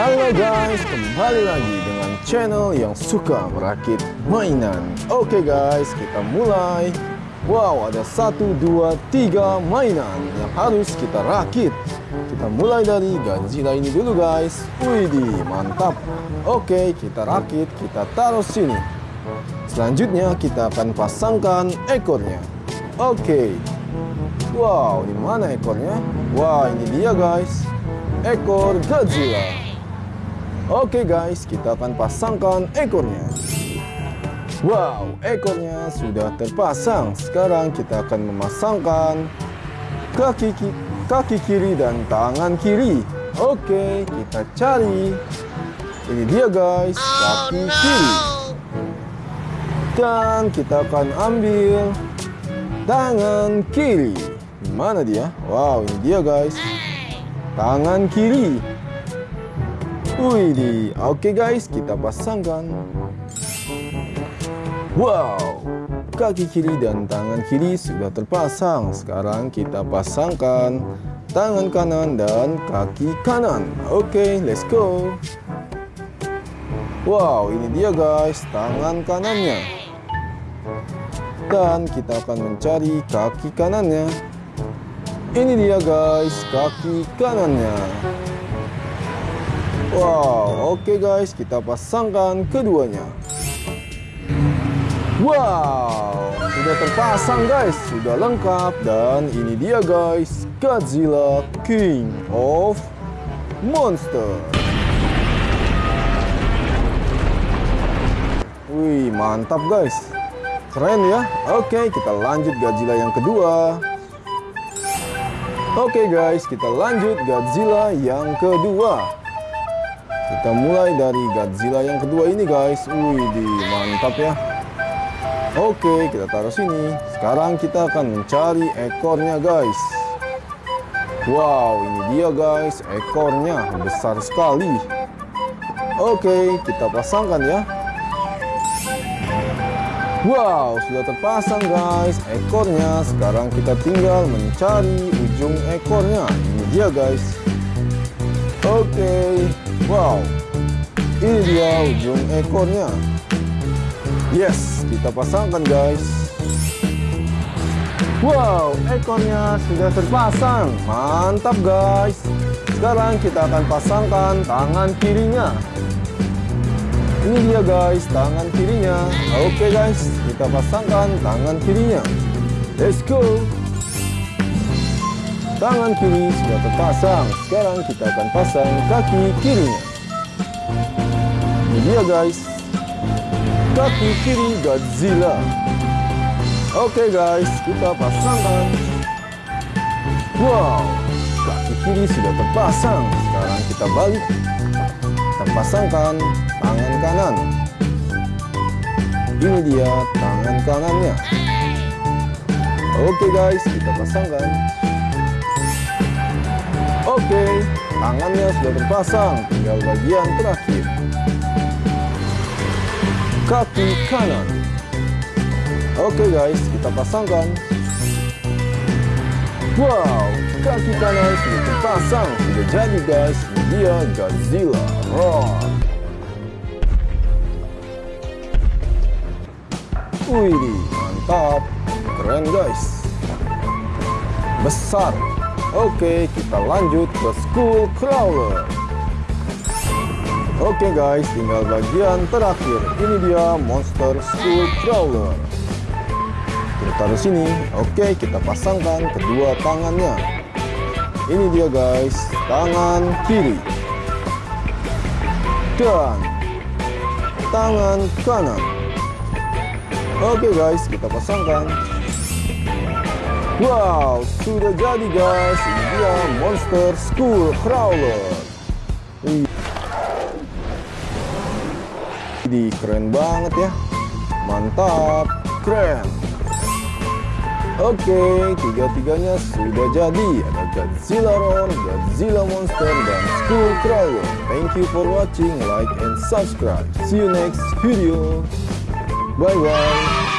Halo guys, kembali lagi dengan channel yang suka merakit mainan. Oke guys, kita mulai. Wow, ada satu, dua, tiga mainan yang harus kita rakit. Kita mulai dari Godzilla ini dulu guys. Widih, mantap. Oke, kita rakit, kita taruh sini. Selanjutnya kita akan pasangkan ekornya. Oke. Wow, di mana ekornya? Wah, ini dia guys. Ekor Godzilla. Oke guys, kita akan pasangkan ekornya. Wow, ekornya sudah terpasang. Sekarang kita akan memasangkan kaki kaki kiri dan tangan kiri. Oke, kita cari. Ini dia guys, kaki kiri. Dan kita akan ambil tangan kiri. Mana dia? Wow, ini dia guys tangan kiri. Wih, oke guys, kita pasangkan. Wow, kaki kiri dan tangan kiri sudah terpasang. Sekarang kita pasangkan tangan kanan dan kaki kanan. Oke, let's go. Wow, ini dia guys, tangan kanannya. Dan kita akan mencari kaki kanannya. Ini dia guys, kaki kanannya. Wow, oke okay guys, kita pasangkan keduanya. Wow, sudah terpasang guys, sudah lengkap dan ini dia guys, Godzilla King of Monster. Wih, mantap guys. Keren ya. Oke, kita lanjut Godzilla yang kedua. Oke guys, kita lanjut Godzilla yang kedua. Kita mulai dari Godzilla yang kedua ini guys. Wih, mantap ya. Oke, kita taruh sini. Sekarang kita akan mencari ekornya guys. Wow, ini dia guys, ekornya besar sekali. Oke, kita pasangkan ya. Wow, sudah terpasang guys ekornya. Sekarang kita tinggal mencari ujung ekornya. Ini dia guys. Wow. Ini dia ujung ekornya. Yes, kita pasangkan guys. Wow, ekornya sudah terpasang. Mantap guys. Sekarang kita akan pasangkan tangan kirinya. Ini dia guys, tangan kirinya. Oke okay guys, kita pasangkan tangan kirinya. Let's go. Tangan kiri sudah terpasang. Sekarang kita akan pasang kaki kirinya. Ini dia guys. Kaki kiri Godzilla. Oke okay guys, kita pasangkan. Wow, kaki kiri sudah terpasang. Sekarang kita balik. Kita pasangkan tangan kanan. Ini dia tangan kanannya. Oke guys, kita pasangkan. Oke, tangannya sudah terpasang, tinggal bagian terakhir. Kaki kanan. Oke guys, kita pasangkan. Wow, kaki kanan sudah terpasang, sudah jadi guys. Dia Godzilla Roar. Wih, mantap. Keren guys. Besar. Oke, kita lanjut ke School Crawler. Oke guys, tinggal bagian terakhir. Ini dia Monster School Crawler. Kita taruh sini. Oke, kita pasangkan kedua tangannya. Ini dia guys, tangan kiri. Dan tangan kanan. Oke guys, kita pasangkan. Wow, sudah jadi guys. Ini dia Monster School Crawler. Ini keren banget ya. Mantap, keren. Oke, tiga-tiganya sudah jadi. Ada Godzilla Roar, Godzilla Monster, dan School Crawler. Thank you for watching, like and subscribe. See you next video. Bye bye.